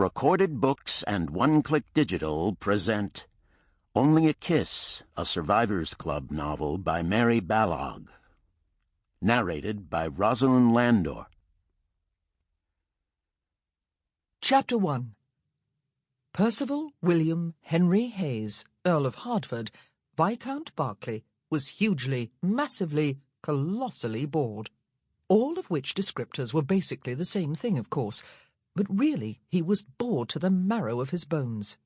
Recorded Books and One Click Digital present Only a Kiss, a Survivors Club novel by Mary Balogh. Narrated by Rosalind Landor. Chapter 1 Percival William Henry Hayes, Earl of Hardford, Viscount Barclay, was hugely, massively, colossally bored. All of which descriptors were basically the same thing, of course, but really he was bored to the marrow of his bones.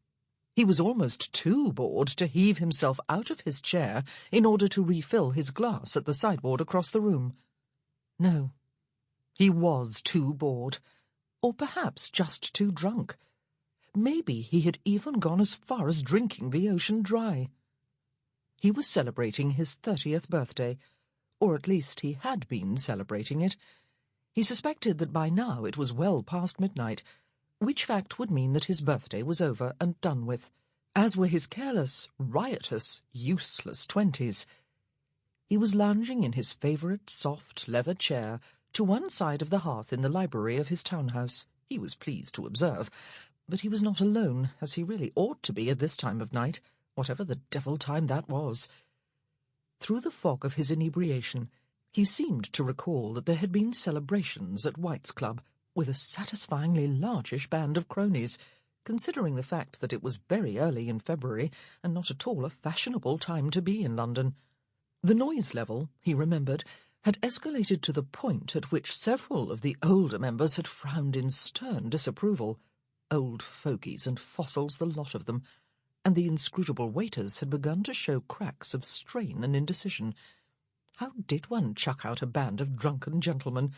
He was almost too bored to heave himself out of his chair in order to refill his glass at the sideboard across the room. No, he was too bored, or perhaps just too drunk. Maybe he had even gone as far as drinking the ocean dry. He was celebrating his thirtieth birthday, or at least he had been celebrating it. He suspected that by now it was well past midnight, which fact would mean that his birthday was over and done with, as were his careless, riotous, useless twenties. He was lounging in his favourite soft leather chair to one side of the hearth in the library of his townhouse, he was pleased to observe, but he was not alone, as he really ought to be at this time of night, whatever the devil time that was. Through the fog of his inebriation, he seemed to recall that there had been celebrations at White's Club with a satisfyingly largish band of cronies, considering the fact that it was very early in February and not at all a fashionable time to be in London. The noise level, he remembered, had escalated to the point at which several of the older members had frowned in stern disapproval. Old fogies and fossils, the lot of them and the inscrutable waiters had begun to show cracks of strain and indecision. How did one chuck out a band of drunken gentlemen,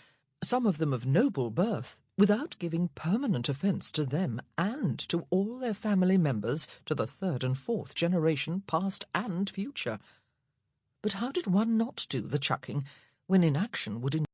some of them of noble birth, without giving permanent offence to them and to all their family members to the third and fourth generation, past and future? But how did one not do the chucking when inaction would